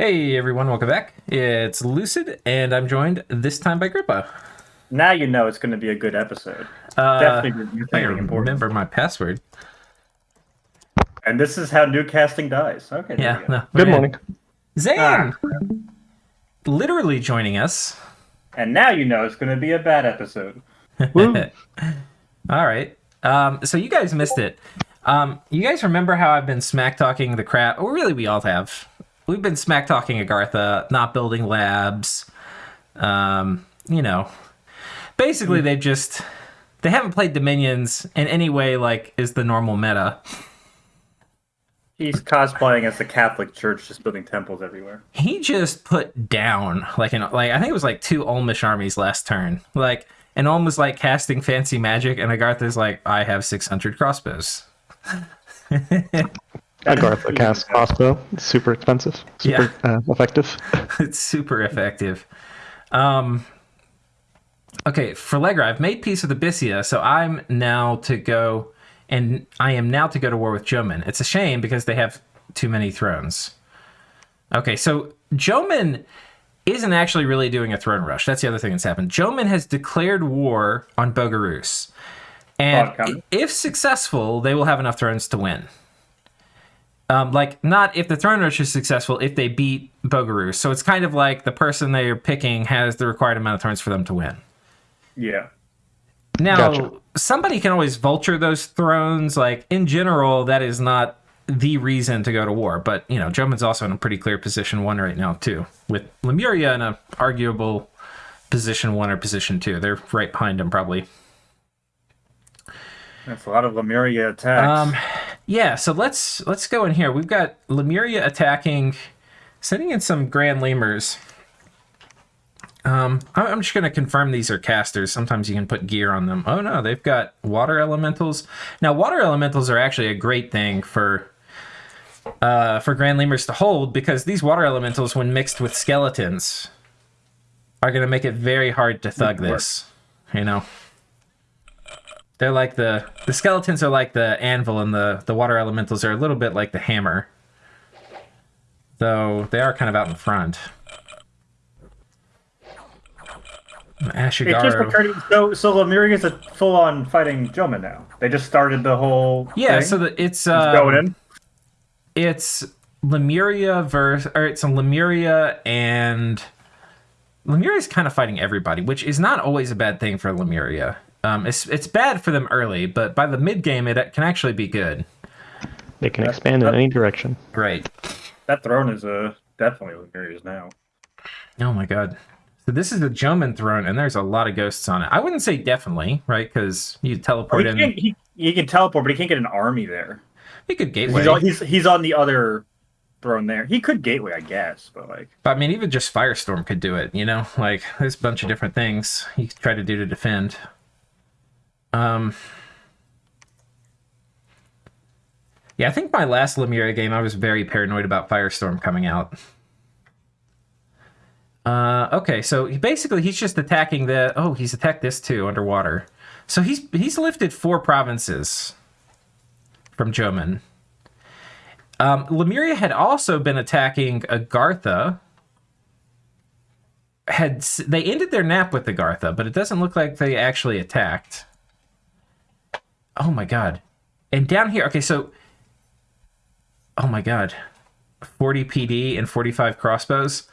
Hey everyone, welcome back. It's Lucid, and I'm joined this time by Grippa. Now you know it's going to be a good episode. Uh, Definitely you're I remember my password. And this is how new casting dies. Okay. Yeah, we go. no. Good morning. in. Zane! Literally joining us. And now you know it's going to be a bad episode. All right. Um, so you guys missed it. Um, you guys remember how I've been smack talking the crap? Well, really, we all have. We've been smack talking Agartha, not building labs. Um, you know, basically, they've just they haven't played Dominions in any way like is the normal meta. He's cosplaying as the Catholic Church, just building temples everywhere. He just put down like an like I think it was like two Ulmish armies last turn. Like and Ulm was like casting fancy magic, and Agartha's like, I have six hundred crossbows. Agartha cast crossbow. It's super expensive. Super uh, effective. it's super effective. Um, okay, for Legra, I've made peace with Abysia, so I'm now to go, and I am now to go to war with Jomon. It's a shame because they have too many thrones. Okay, so Jomon isn't actually really doing a throne rush. That's the other thing that's happened. Jomon has declared war on Bogarus. And Oh, if successful, they will have enough thrones to win. Um, like not if the throne rush is successful, if they beat Bogarus. So it's kind of like the person they are picking has the required amount of thrones for them to win. Yeah. Now, Gotcha. somebody can always vulture those thrones. Like in general, that is not the reason to go to war. But you know, Jomon's also in a pretty clear position one right now too, with Lemuria in a arguable position one or position two. They're right behind him probably. That's a lot of Lemuria attacks. Um, yeah. So let's let's go in here. We've got Lemuria attacking, sending in some Grand Lemurs. Um, I'm just gonna confirm these are casters. Sometimes you can put gear on them. Oh no, they've got water elementals. Now, water elementals are actually a great thing for uh, for Grand Lemurs to hold because these water elementals, when mixed with skeletons, are gonna make it very hard to thug this. You know. They're like the the skeletons are like the anvil, and the the water elementals are a little bit like the hammer. Though they are kind of out in front. it just Ashigaru. occurred to- so so Lemuria's a full on fighting Joma now. They just started the whole Yeah, thing. so the, it's uh, going in. it's Lemuria versus or it's a Lemuria and Lemuria is kind of fighting everybody, which is not always a bad thing for Lemuria. Um, it's it's bad for them early, but by the mid game, it can actually be good. They can expand in any direction. Right. That throne is uh, definitely Lemuria's now. Oh my god. So this is the Jomon throne, and there's a lot of ghosts on it. I wouldn't say definitely, right? Because you Oh, teleport he, in. can't, he, he can teleport, but he can't get an army there. He could gateway. He's on, he's, he's on the other throne there. He could gateway, I guess, but like But, I mean, even just Firestorm could do it. You know, like there's a bunch of different things you could try to do to defend. Um. Yeah, I think my last Lemuria game, I was very paranoid about Firestorm coming out. Uh, okay, so he, basically he's just attacking the. Oh, he's attacked this too underwater. So he's he's lifted four provinces from Jomon. Um, Lemuria had also been attacking Agartha. Had they ended their nap with Agartha, but it doesn't look like they actually attacked. Oh my god! And down here, okay, so. Oh my god, forty PD and forty-five crossbows,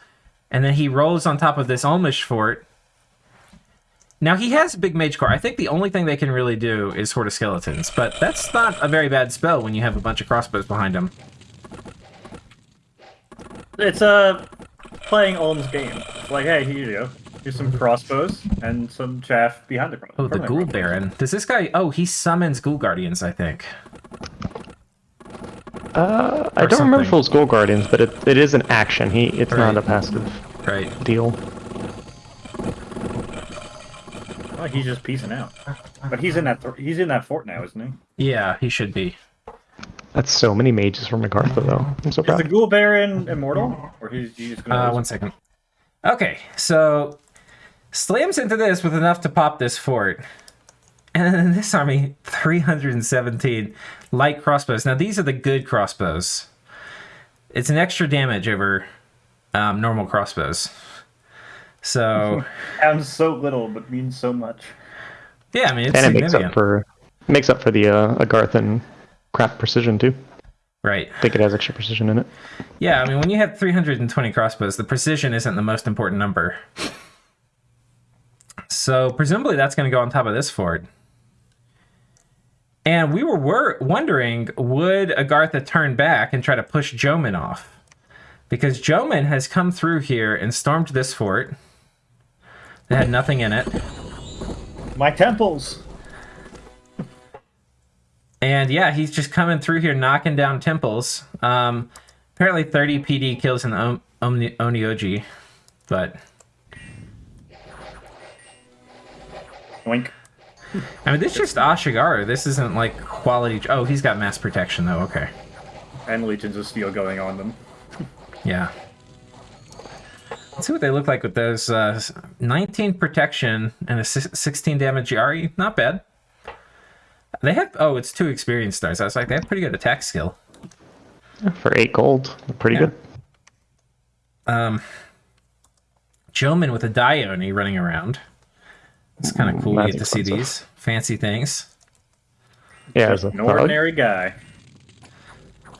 and then he rolls on top of this Ulmish fort. Now he has a big mage core. I think the only thing they can really do is horde of skeletons, but that's not a very bad spell when you have a bunch of crossbows behind him. it's uh, playing Ulm's game. Like, hey, here you go. Here's some crossbows and some chaff behind the crossbows. Oh, the Ghoul Baron. Does this guy? Oh, he summons Ghoul Guardians. I think. Uh, I Or don't remember something. if it was Ghoul Guardians, but it, it is an action. He It's not a passive Right. deal. Oh, he's just piecing out. But he's in that th- he's in that fort now, isn't he? Yeah, he should be. That's so many mages from Agartha, though. I'm so Is the proud. Ghoul Baron immortal, or he's, he's just gonna? Uh, one second. Okay, so slams into this with enough to pop this fort. And then in this army, 317 light crossbows. Now, these are the good crossbows. It's an extra damage over um, normal crossbows. So Sounds so little, but means so much. yeah, I mean it's and it makes up for makes up for the uh, Agarth and craft precision too. right? I think it has extra precision in it. Yeah, I mean when you have 320 crossbows, the precision isn't the most important number. So presumably that's going to go on top of this fort. And we were, were wondering, would Agartha turn back and try to push Jomon off? Because Jomon has come through here and stormed this fort. That had nothing in it. My temples. And yeah, he's just coming through here knocking down temples. Um, apparently 30 PD kills in the Om- Omni- Onmyoji. But, Wink. I mean, this is just Ashigaru. This isn't like quality. Oh, he's got mass protection, though. Okay. And legions of steel going on them. Yeah. Let's see what they look like with those uh, 19 protection and a 16 damage Yari. Not bad. They have. Oh, it's two experience stars. I was like, they have pretty good attack skill. For eight gold, pretty Yeah. good. Um, Jomon with a Dione running around. It's kind of Ooh, cool. You get to see expensive. these fancy things. Yeah, as An ordinary guy.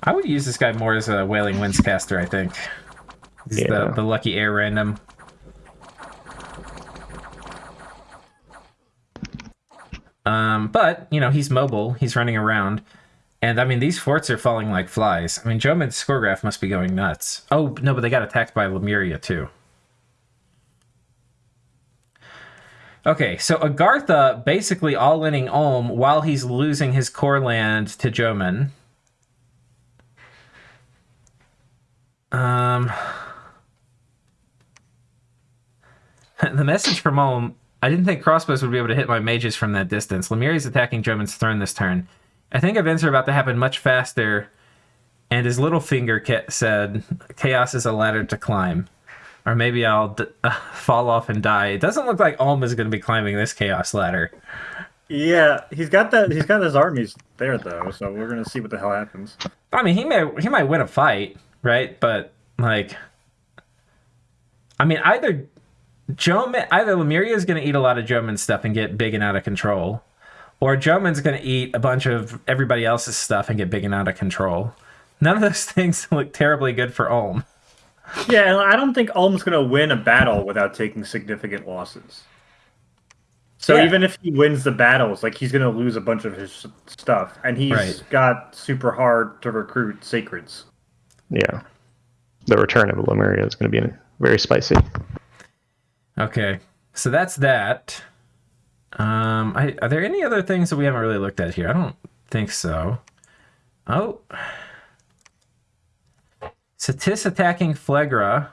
I would use this guy more as a Wailing Winds caster, I think. He's the, Yeah. the lucky air random. Um, but, you know, he's mobile, he's running around. And I mean, these forts are falling like flies. I mean, Jomon's score graph must be going nuts. Oh, no, but they got attacked by Lemuria, too. Okay, so Agartha basically all inning Ulm while he's losing his core land to Jomon. Um, the message from Ulm. I didn't think crossbows would be able to hit my mages from that distance. Lemuria is attacking Jomon's throne this turn. I think events are about to happen much faster. And his little finger said, "Chaos is a ladder to climb." Or maybe I'll d- uh, fall off and die. It doesn't look like Ulm is going to be climbing this chaos ladder. Yeah, he's got that. He's got his armies there though, so we're gonna see what the hell happens. I mean, he may he might win a fight, right? But like, I mean, either Jomon, either Lemuria is going to eat a lot of Jomon's stuff and get big and out of control, or Jomon's going to eat a bunch of everybody else's stuff and get big and out of control. None of those things look terribly good for Ulm. Yeah, and I don't think Ulm's gonna win a battle without taking significant losses. So Yeah. even if he wins the battles, like he's gonna lose a bunch of his stuff, and he's Right. got super hard to recruit sacreds. Yeah. The return of Lemuria is going to be very spicy. Okay, so that's that. Um, I, are there any other things that we haven't really looked at here? I don't think so. Oh, Satis attacking Phlegra.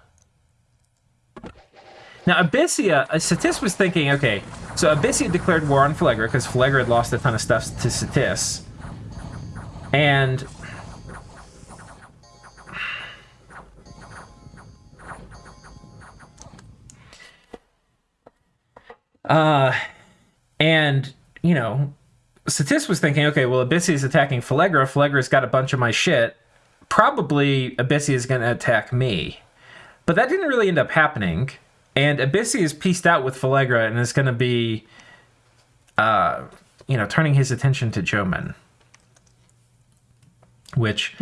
Now Abysia, uh, Satis was thinking, okay, so Abysia declared war on Phlegra because Phlegra had lost a ton of stuff to Satis, and Uh, and you know, Satis was thinking, okay, well, Abysia is attacking Phlegra. Phlegra's got a bunch of my shit. Probably Abysia is going to attack me. But that didn't really end up happening. And Abysia is pieced out with Phlegra and is going to be, uh, you know, turning his attention to Jomon. Which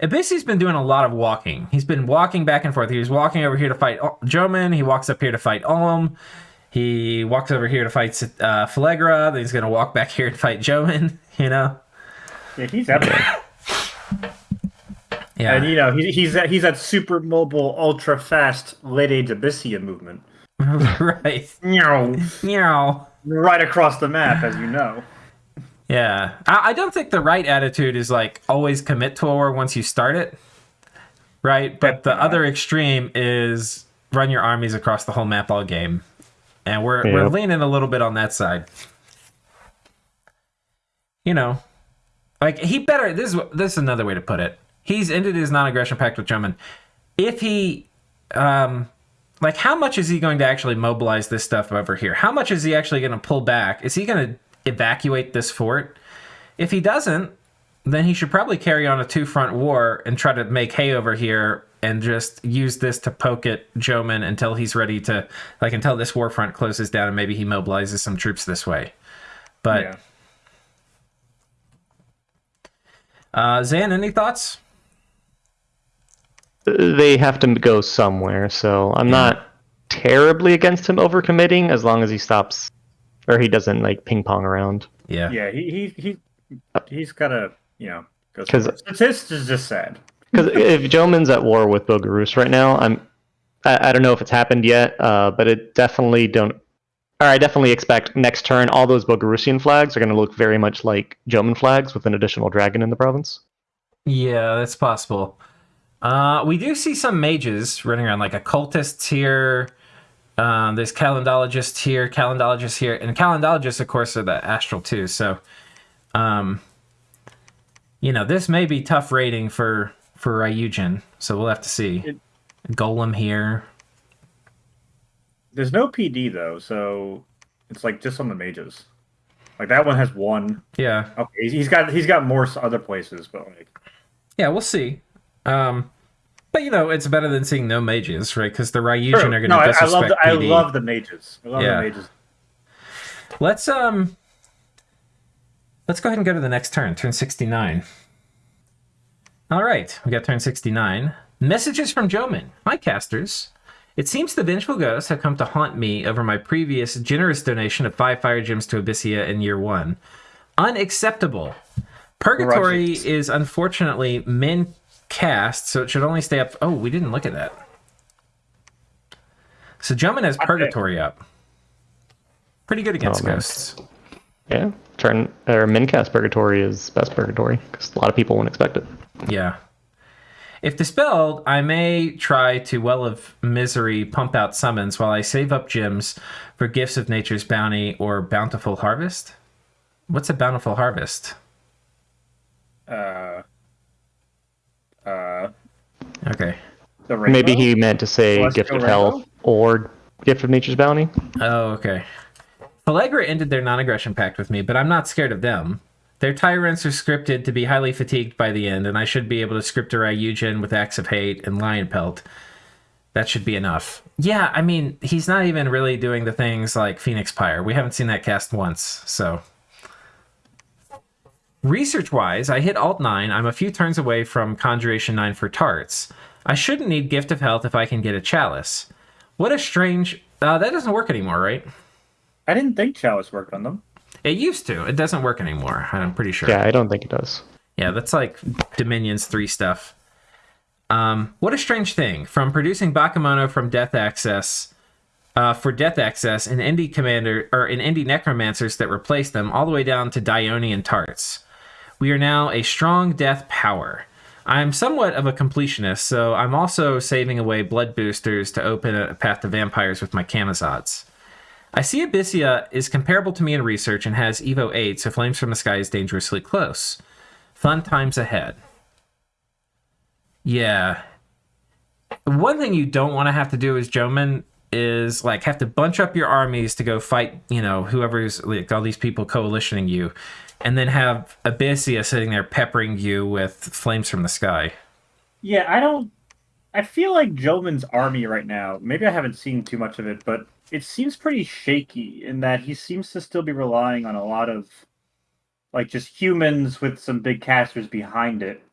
Abysia's been doing a lot of walking. He's been walking back and forth. He was walking over here to fight Jomon. He walks up here to fight Ulm. He walks over here to fight uh, Phlegra. Then he's going to walk back here and fight Jomon. You know? Yeah, he's epic. Yeah. and you know he, he's that he's that super mobile, ultra fast late age Abysia movement. right. Meow. Meow. Right across the map, as you know. Yeah. I, I don't think the right attitude is like always commit to a war once you start it. Right. But the Definitely not. other extreme is run your armies across the whole map all game. And we're, we're leaning a little bit on that side. You know, like he better. This is this is another way to put it. He's ended his non-aggression pact with German. If he, um, like, how much is he going to actually mobilize this stuff over here? How much is he actually going to pull back? Is he going to evacuate this fort? If he doesn't, then he should probably carry on a two-front war and try to make hay over here and just use this to poke at Jomon until he's ready to, like, until this war front closes down and maybe he mobilizes some troops this way. But yeah. uh, Zan, any thoughts? They have to go somewhere, so I'm not terribly against him overcommitting as long as he stops or he doesn't like ping pong around. Yeah. Yeah, he he he he's gotta you know because somewhere. It's this is just sad. Because if Jomon's at war with Bogarus right now, I'm I, I don't know if it's happened yet, uh, but it definitely don't. Or I definitely expect next turn all those Bogarusian flags are going to look very much like Joman flags with an additional dragon in the province. Yeah, that's possible. Uh, we do see some mages running around, like occultists here. Um, there's calendologists here, calendologists here, and calendologists, of course, are the astral too. So, um, you know, this may be tough rating for for Ryujin. So we'll have to see. It- Golem here. There's no PD though, so it's like just on the mages. Like that one has one. Yeah, Okay, he's- he's got he's got more other places, but like yeah, we'll see. Um, but you know, it's better than seeing no mages, right? Because the Ryujin True. are going to no, I, I disrespect love the, I love the mages. I love Yeah. the mages. Let's um let's go ahead and go to the next turn, turn 69. All right, we got turn 69. Messages from Jomon. Hi casters. It seems the vengeful ghosts have come to haunt me over my previous generous donation of 5 fire gems to Abysia in year 1. Unacceptable. Purgatory is unfortunately min cast, so it should only stay up. Oh, we didn't look at that. So Jomon has Okay. Purgatory up. Pretty good against Oh, nice. ghosts. Yeah, turn or Mincast Purgatory is best Purgatory because a lot of people won't expect it. Yeah. If dispelled, I may try to Well of Misery pump out summons while I save up gems for Gifts of Nature's Bounty or Bountiful Harvest. What's a Bountiful Harvest? Uh, uh, Okay. the rainbow? Maybe he meant to say Celestial Gift of Rainbow? Health or Gift of Nature's Bounty. Oh, okay. Phlegra ended their non aggression pact with me, but I'm not scared of them. Their tyrants are scripted to be highly fatigued by the end, and I should be able to script a Ryujin with Acts of Hate and Lion Pelt. That should be enough. Yeah, I mean, he's not even really doing the things like Phoenix Pyre. We haven't seen that cast once, so. Research wise, I hit Alt 9. I'm a few turns away from Conjuration 9 for Tarts. I shouldn't need Gift of Health if I can get a Chalice. What a strange. Uh, that doesn't work anymore, right? I didn't think Chalice worked on them. It used to. It doesn't work anymore. I'm pretty sure. Yeah, I don't think it does. Yeah, that's like Dominion's 3 stuff. Um, what a strange thing. From producing Bakemono from Death Access uh, for Death Access in Indie Commander or in Indie Necromancers that replaced them, all the way down to Dione and Tarts. We are now a strong death power. I'm somewhat of a completionist, so I'm also saving away blood boosters to open a path to vampires with my Camazots. I see Abysia is comparable to me in research and has Evo 8, so Flames from the Sky is dangerously close. Fun times ahead. Yeah. One thing you don't want to have to do as Jomon is like have to bunch up your armies to go fight, you know, whoever's like all these people coalitioning you, and then have Abysia sitting there peppering you with flames from the sky. Yeah, I don't. I feel like Jomon's army right now. Maybe I haven't seen too much of it, but it seems pretty shaky in that he seems to still be relying on a lot of, like, just humans with some big casters behind it.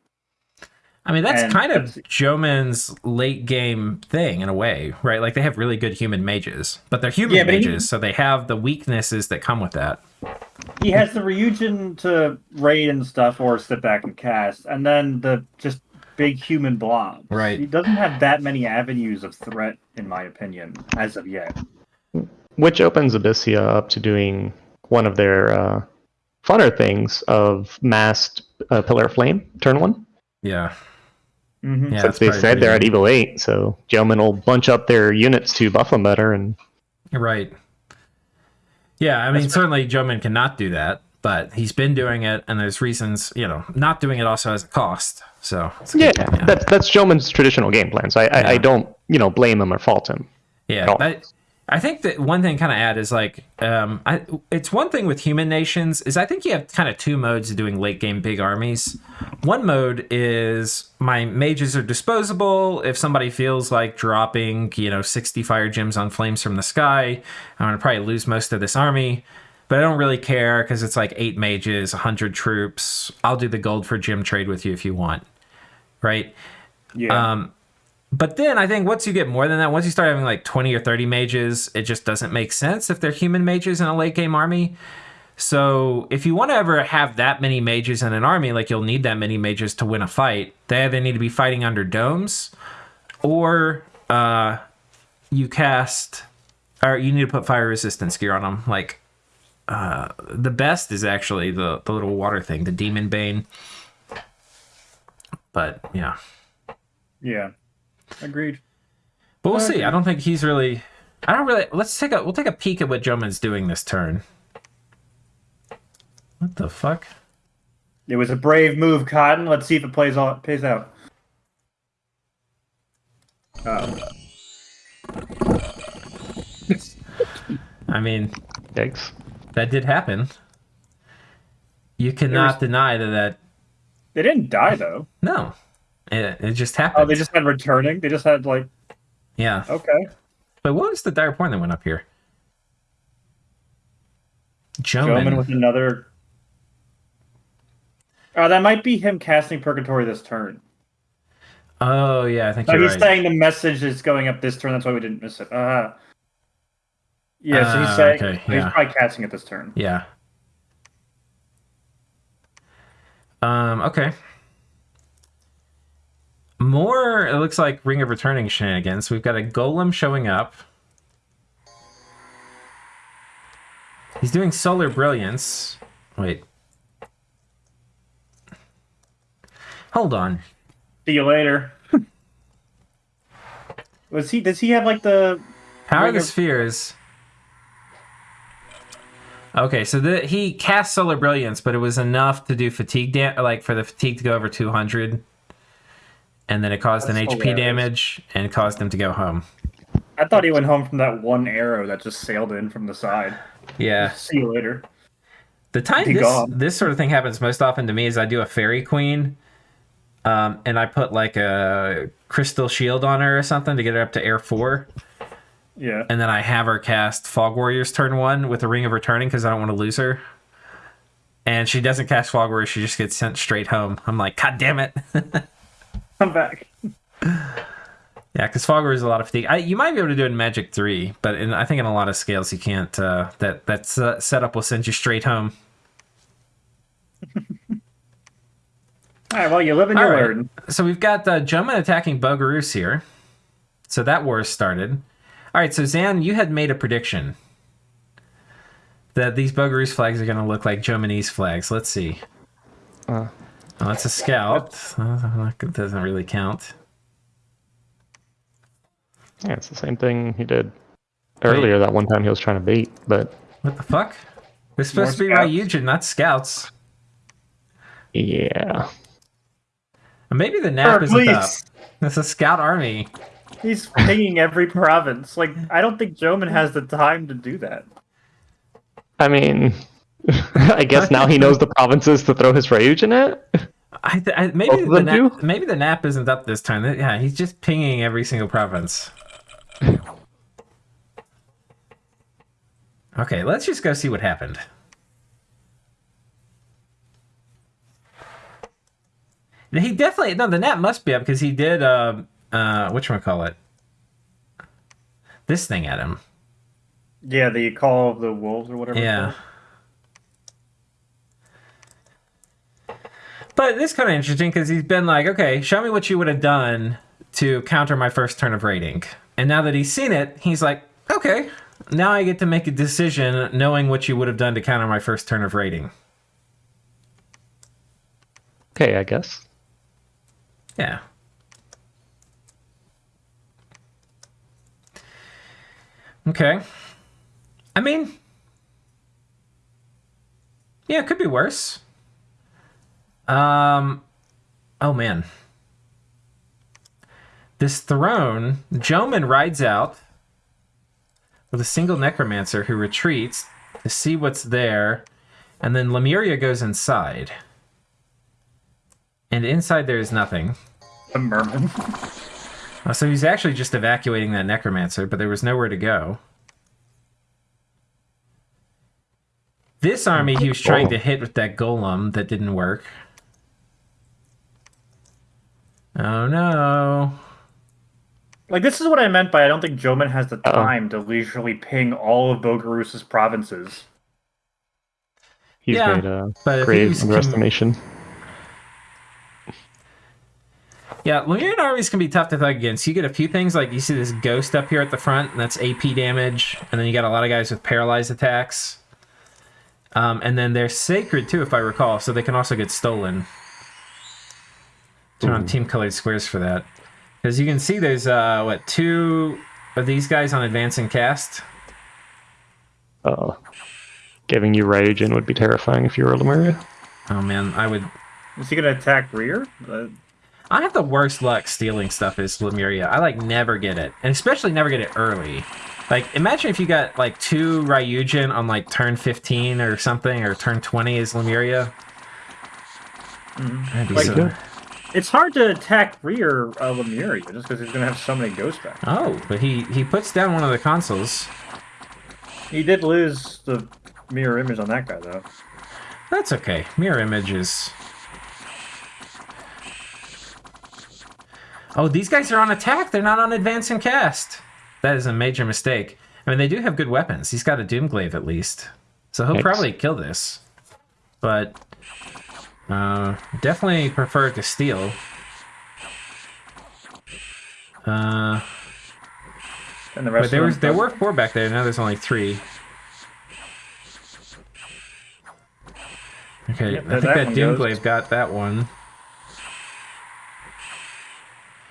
I mean, that's And kind of that's- Jomon's late game thing in a way, right? Like they have really good human mages, but they're human Yeah, but he- mages, so they have the weaknesses that come with that. He has the Ryujin to raid and stuff, or sit back and cast, and then the just big human blobs. Right. He doesn't have that many avenues of threat, in my opinion, as of yet. Which opens Abysia up to doing one of their uh, funner things of massed uh, Pillar of Flame, turn one. Yeah. Mm-hmm. Yeah. Since they said they're at Evo 8, so Gentlemen will bunch up their units to buff them better. And Right. Yeah, I mean, certainly Jomon cannot do that, but he's been doing it, and there's reasons, you know, not doing it also has a cost. So, it's a yeah, yeah. that's that's Gentleman's traditional game plan. So I, I, I don't you know blame him or fault him. Yeah, at all. that, I think that one thing kind of add is like, um, I, it's one thing with human nations is I think you have kind of two modes of doing late game big armies. One mode is my mages are disposable. If somebody feels like dropping, you know, 60 fire gems on flames from the sky, I'm going to probably lose most of this army. But I don't really care because it's like eight mages, 100 troops. I'll do the gold for gem trade with you if you want. Right? Yeah. Um, but then I think once you get more than that, once you start having like 20 or 30 mages, it just doesn't make sense if they're human mages in a late game army. So if you want to ever have that many mages in an army, like you'll need that many mages to win a fight, they either need to be fighting under domes or uh, you cast, or you need to put fire resistance gear on them. Like uh, the best is actually the, the little water thing, the Demon Bane. But yeah. yeah. Agreed. But we'll Okay. see. Uh, I don't think he's really. I don't really. Let's take a. We'll take a peek at what Jomon's doing this turn. What the fuck? It was a brave move, Cotton. Let's see if it plays out. Pays out. Oh. I mean, Yikes. that did happen. You cannot deny that. That They didn't die though. no, it, it just happened. Oh, they just had returning. They just had like yeah. okay. But what was the dire point that went up here? Jomon Jomon. with another. Oh, that might be him casting Purgatory this turn. Oh yeah, I think he's right. saying the message is going up this turn. That's why we didn't miss it. Uh, yeah, so Ah, he's saying okay, he's probably casting it this turn. Yeah. Um, okay. More, it looks like Ring of Returning shenanigans. We've got a golem showing up. He's doing Solar Brilliance. Wait. Hold on. See you later. Was he? Does he have like the? Power of the Spheres. Okay, so the, he cast Solar Brilliance, but it was enough to do fatigue, like for the fatigue to go over 200. And then it caused an HP hilarious. damage and caused him to go home. I thought he went home from that one arrow that just sailed in from the side. Yeah. See you later. The time Be this, gone. this sort of thing happens most often to me is I do a Fairy Queen. Um, and I put like a crystal shield on her or something to get her up to air four. Yeah. and then I have her cast Fog Warriors turn one with a Ring of Returning because I don't want to lose her. And she doesn't cast Fog Warriors; she just gets sent straight home. I'm like, God damn it! Come back. yeah, because Fog Warriors is a lot of fatigue. I, you might be able to do it in Magic Three, but in, I think in a lot of scales you can't. Uh, that that uh, setup will send you straight home. All right. Well, you live and you All right. learn. So we've got uh, Jomon attacking Bogarus here. So that war has started. All right, so Zan, you had made a prediction that these Bogarus flags are going to look like Jomonese flags. Let's see. Uh. Oh, that's a scout. That doesn't really count. Yeah, it's the same thing he did earlier that one time he was trying to bait, but What the fuck? They're supposed to be More scouts. Ryujin, not scouts. yeah. Maybe the nap isn't up. Hercules. It's a scout army. He's pinging every province. Like, I don't think Jomon has the time to do that. I mean, I guess now he knows the provinces to throw his Ryujin at. I, th- I maybe the them nap, do? maybe the nap isn't up this time. Yeah, he's just pinging every single province. Okay, let's just go see what happened. He definitely no. The nap must be up because he did. Uh, uh, which one call it? This thing at him. Yeah, the Call of the Wolves or whatever. it's Yeah. But it's kind of interesting because he's been like, okay, show me what you would have done to counter my first turn of raiding. And now that he's seen it, he's like, okay, now I get to make a decision knowing what you would have done to counter my first turn of raiding. Okay, I guess. Yeah. Okay. I mean, yeah, it could be worse. Um, oh man. This throne, Jomon rides out with a single necromancer who retreats to see what's there, and then Lemuria goes inside. And inside there is nothing. The merman. Uh, So he's actually just evacuating that necromancer, but there was nowhere to go. This army he was trying to hit with that golem that didn't work. Oh no. Like this is what I meant by I don't think Jomon has the Uh-oh. time to leisurely ping all of Bogarus's provinces. He's Yeah, made a but if grave he's com- underestimation. Yeah, Lemurian armies can be tough to thug against. You get a few things like you see this ghost up here at the front, and that's AP damage, and then you got a lot of guys with paralyzed attacks. Um, and then they're sacred too, if I recall, so they can also get stolen. Turn on team colored squares for that. Because you can see there's uh what two of these guys on advancing cast. Uh, giving you Ryujin would be terrifying if you were a Lemuria. Oh man, I would Is he gonna attack rear? Uh, I have the worst luck stealing stuff as Lemuria. I like never get it, and especially never get it early. Like, imagine if you got like two Ryujin on like turn 15 or something, or turn 20 as Lemuria. That'd be Like, so- good. It's hard to attack rear uh, Lemuria just because he's gonna have so many ghosts back. Oh, but he he puts down one of the consoles. He did lose the mirror image on that guy though. That's okay. Mirror images. Oh, these guys are on attack. They're not on advance and cast. That is a major mistake. I mean, they do have good weapons. He's got a Doomglaive at least, so he'll Thanks. probably kill this. But uh, definitely prefer to steal. Uh, And the rest but there was there were four back there. Now there's only three. Okay, Yep, I think that that. Doomglaive got that one.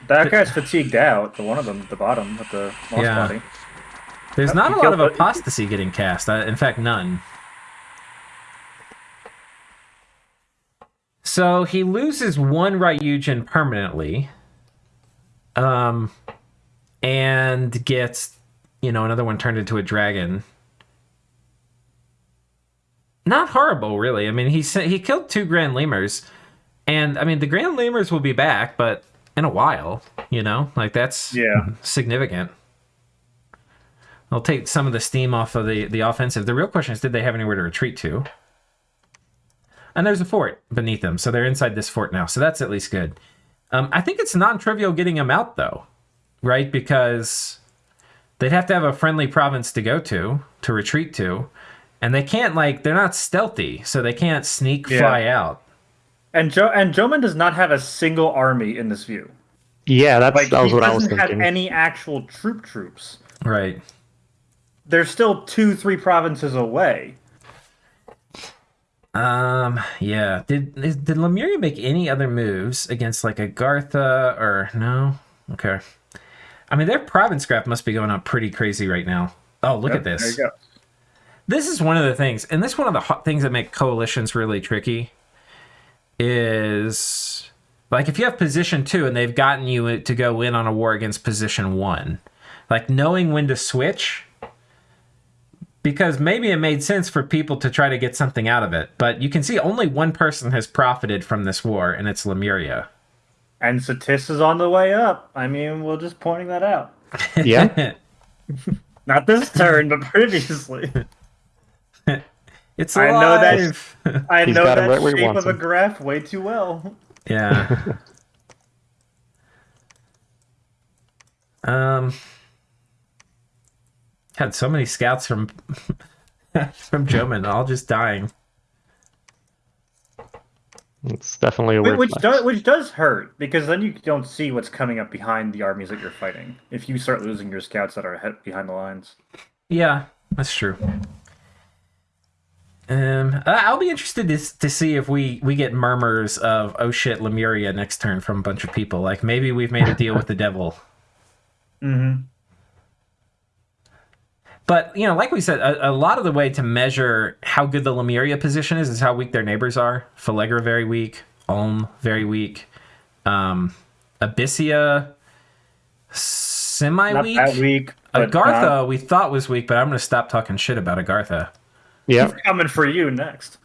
that guy's fatigued out. The one of them, at the bottom with the moss Yeah. body. There's Yep, not a lot of apostasy getting cast. Uh, in fact, none. So he loses one Ryujin permanently, um, and gets you know another one turned into a dragon. Not horrible, really. I mean, he he killed two Grand Lemurs, and I mean the Grand Lemurs will be back, but in a while, you know, like that's Yeah. significant. They'll take some of the steam off of the, the offensive. The real question is, did they have anywhere to retreat to? And there's a fort beneath them, so they're inside this fort now. So that's at least good. Um, I think it's non-trivial getting them out, though, right? Because they'd have to have a friendly province to go to to retreat to, and they can't like they're not stealthy, so they can't sneak Yeah. fly out. And Joe and Jomon does not have a single army in this view. Yeah, that's Like that was he what I was thinking. He doesn't have any actual troop troops. Right. They're still two, three provinces away. Um. Yeah. Did is- did Lemuria make any other moves against like Agartha or no? Okay. I mean, their province graph must be going up pretty crazy right now. Oh, look at this. There you go. This is one of the things, and this is one of the hot things that make coalitions really tricky. Is like if you have position two and they've gotten you to go in on a war against position one, like knowing when to switch because maybe it made sense for people to try to get something out of it. But you can see only one person has profited from this war, and it's Lemuria. And Satis is on the way up. I mean, we're just pointing that out. Yeah. Not this turn, but previously. it's I know that- alive. I He's know got that right where shape wants of a graph way too well. yeah. um. Had so many scouts from from Jomon, all just dying. It's definitely a weird Which flex. does which does hurt because then you don't see what's coming up behind the armies that you're fighting. If you start losing your scouts that are ahead behind the lines. Yeah, that's true. Um, I- I'll be interested to, to see if we we get murmurs of oh shit Lemuria next turn from a bunch of people. Like maybe we've made a deal with the devil. Mm-hmm. But you know, like we said, a, a lot of the way to measure how good the Lemuria position is is how weak their neighbors are. Phlegra very weak, Ulm very weak, um, Abysia semi Not weak. that weak. Agartha now- we thought was weak, but I'm going to stop talking shit about Agartha. Yeah. He's coming for you next.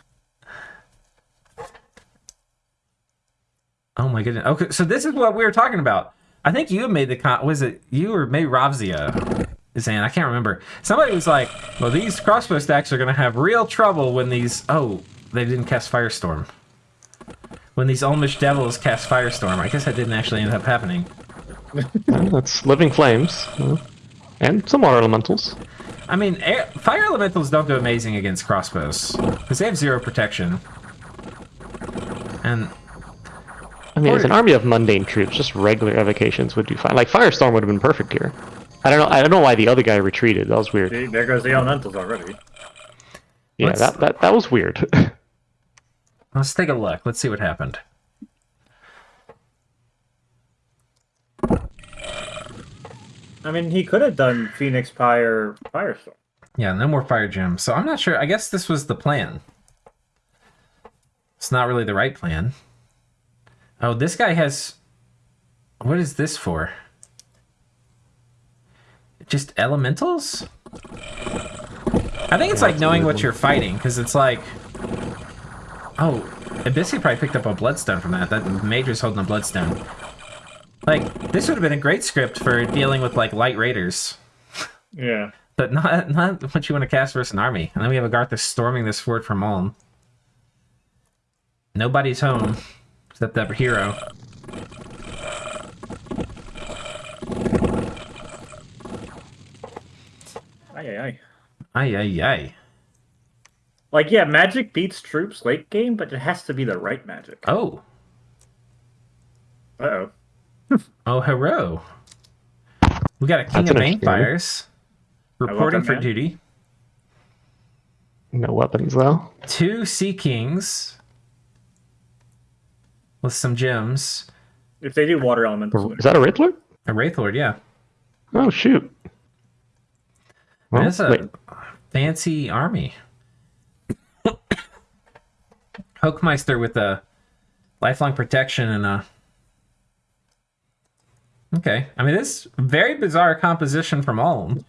Oh my goodness. Okay, so this is what we were talking about. I think you made the con. Was it you or maybe Ravzia? Zan, I can't remember. Somebody was like, "Well, these crossbow stacks are going to have real trouble when these." Oh, they didn't cast Firestorm. When these Ulmish devils cast Firestorm, I guess that didn't actually end up happening. That's living flames. And some water elementals. I mean, air, fire elementals don't do amazing against crossbows because they have zero protection. And I mean, as an army of mundane troops, just regular evocations would do fine. Like Firestorm would have been perfect here. I don't know. I don't know why the other guy retreated. That was weird. See, there goes the elementals already. Yeah, Let's- that, that that was weird. let's take a look. Let's see what happened. I mean, he could have done Phoenix Pyre Firestorm. Yeah, no more fire gems. So I'm not sure. I guess this was the plan. It's not really the right plan. Oh, this guy has. What is this for? Just elementals? I think it's like knowing what you're fighting, because it's like. Oh, Abyssi probably picked up a bloodstone from that. That Major's holding a bloodstone. Like, this would have been a great script for dealing with like light raiders Yeah. but not not what you want to cast versus an army. And then we have a Agartha storming this fort from Ulm. Nobody's home except that hero. Aye, aye, aye. Ay ay ay. Like, yeah, magic beats troops late game, but it has to be the right magic. Oh Uh oh. oh hero. We got a King That's of an interesting one. Banefires reporting for man. duty. no weapons though. Two Sea Kings with some gems. If they do water elementals, Is that a Riddler? A Wraithlord, yeah. Oh shoot. Well, That's a wait, fancy army. Hoekmeister with a lifelong protection and a. Okay, I mean this very bizarre composition from Ulm.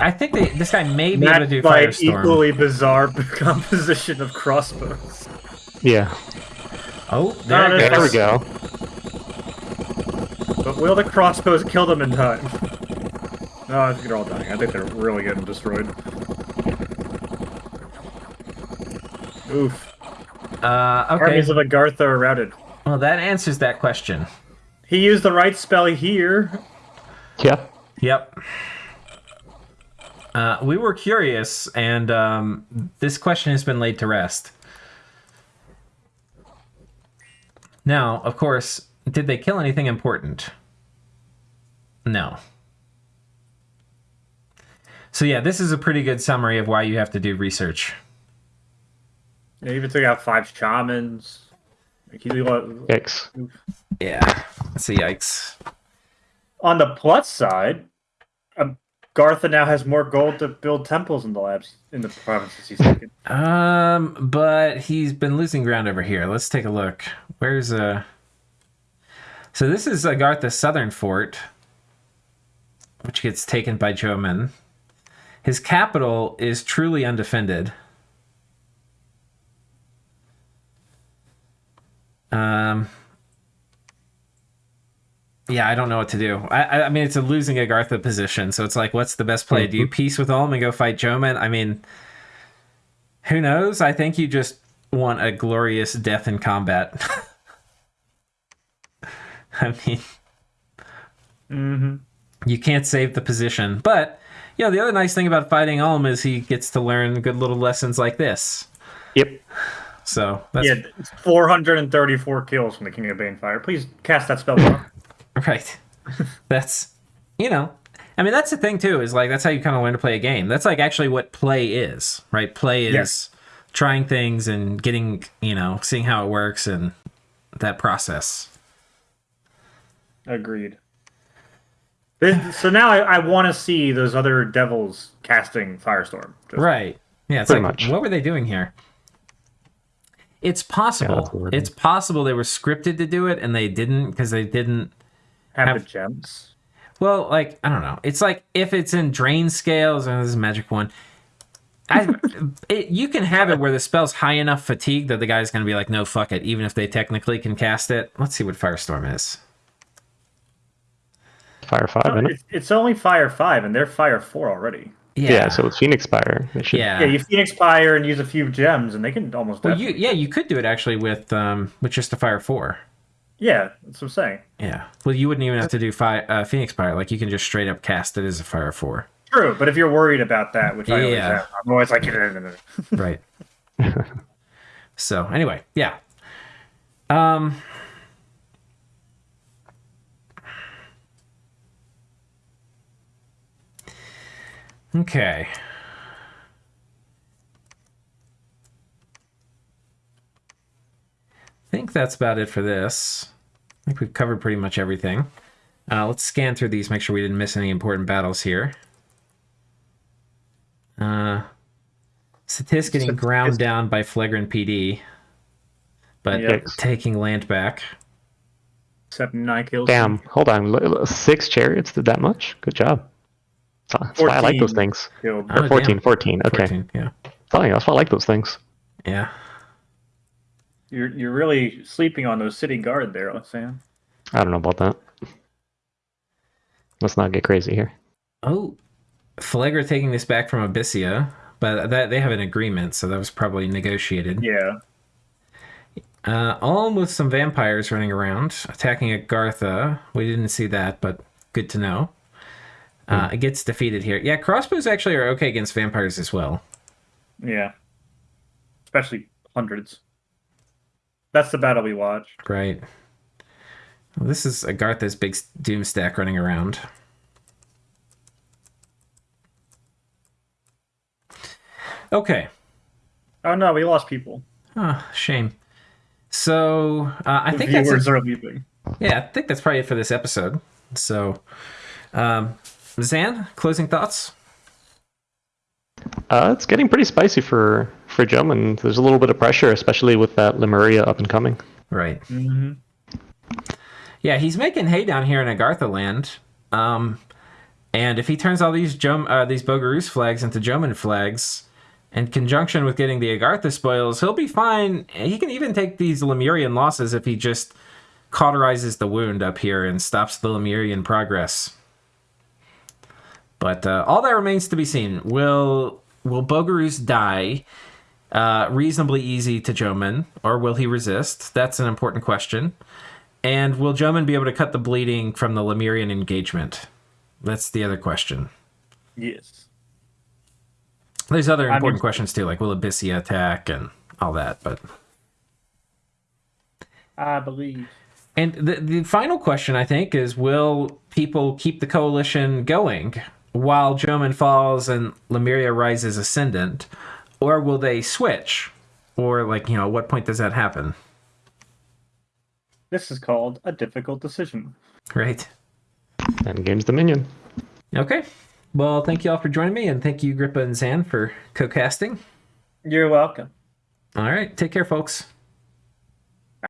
I think they, this guy may be able to do like Firestorm. equally bizarre composition of crossbows. yeah. Oh, there, no, it There we go. But will the crossbows kill them in time? No, I think they're all dying. I think they're really getting destroyed. Oof. Uh, okay, Armies of Agartha are routed. well that answers that question. He used the right spell here. Yeah. Yep. Uh, we were curious, and um, this question has been laid to rest. Now, of course, did they kill anything important? No. So, yeah, this is a pretty good summary of why you have to do research. They even took out five shamans. Like, Yikes. Yeah. So, yikes. On the plus side, um, Gartha now has more gold to build temples in the labs in the provinces he's taken. Um, but he's been losing ground over here. Let's take a look. Where's uh So this is Agartha's southern fort, which gets taken by Jomon. His capital is truly undefended. Um yeah, I don't know what to do. I, I, mean, it's a losing Agartha position, so it's like, what's the best play? Do you peace with Ulm and go fight Jomon? I mean, who knows? I think you just want a glorious death in combat. I mean, Mm-hmm. you can't save the position. But, you know, the other nice thing about fighting Ulm is he gets to learn good little lessons like this. Yep. So, that's Yeah, 434 kills from the King of Banefire. Please cast that spell. more. right. that's, you know, I mean, that's the thing, too, is like, that's how you kind of learn to play a game. That's like actually what play is, right? Play is Yes. trying things and getting, you know, seeing how it works and that process. Agreed. This, so now I, I want to see those other devils casting Firestorm. Just- Right. Yeah, it's Pretty like much. what were they doing here? It's possible. that's weird. it's possible they were scripted to do it and they didn't because they didn't Have, Have- the gems. Well, like I don't know. It's like if it's in drain scales and this is a magic one. I, it, you can have it where the spell's high enough fatigue that the guy's going to be like, no, fuck it, even if they technically can cast it. Let's see what Firestorm is. Fire five, No, isn't it? it's, it's only fire five, and they're fire four already. Yeah. so with Phoenix Fire, they should. yeah. Yeah, you Phoenix Fire and use a few gems, and they can almost. well, def- you yeah, you could do it actually with um with just a fire four. yeah, that's what I'm saying. Yeah. Well, you wouldn't even have to do fi- uh, Phoenix Fire. Like you can just straight up cast it as a fire four. True, but if you're worried about that, which I always Yeah. am, I'm always like, right so anyway yeah um okay I think that's about it for this. I think we've covered pretty much everything. Uh, let's scan through these, make sure we didn't miss any important battles here. Uh, Satis getting Satis- ground down by Flagrant PD, but Yikes. taking land back. except nine kills. Damn. Hold on. L- l- Six chariots did that much. Good job. That's that's why I like those things. Killed. Oh, 14, damn. 14. Okay. 14, yeah. Telling you, that's why I like those things. Yeah. You're you're really sleeping on those city guard there, Sam. I don't know about that. Let's not get crazy here. Oh, Phlegra taking this back from Abysia, but that they have an agreement, so that was probably negotiated. Yeah. Uh, Ulm with some vampires running around, attacking Agartha. We didn't see that, but good to know. Uh, it gets defeated here. Yeah, crossbows actually are okay against vampires as well. Yeah. Especially hundreds. That's the battle we watched. Right. Well, this is Agartha's big doom stack running around. Okay. Oh no, we lost people. Oh, shame. So uh, I The think that's viewers are leaving. yeah. I think that's probably it for this episode. So, um, Zan, closing thoughts. Uh, it's getting pretty spicy for for Jum, there's a little bit of pressure, especially with that Lemuria up and coming. Right. Mm-hmm. Yeah, he's making hay down here in Agartha land. Um, and if he turns all these Jom- uh, these Bogarus flags into Jomon flags, in conjunction with getting the Agartha spoils, he'll be fine. He can even take these Lemurian losses if he just cauterizes the wound up here and stops the Lemurian progress. But uh, all that remains to be seen. Will will Bogarus die uh, reasonably easy to Jomon, or will he resist? That's an important question. And will Jomon be able to cut the bleeding from the Lemurian engagement? That's the other question. Yes. There's other I important mean- questions too, like will Abysia attack and all that. But I believe. and the the final question I think is will people keep the coalition going while Jomon falls and Lemuria rises ascendant, or will they switch? Or like you know, at what point does that happen? This is called a difficult decision. Right. And game's Dominion. Okay. Well, thank you all for joining me, and thank you, Grippa and Zan, for co-casting. You're welcome. All right. Take care, folks.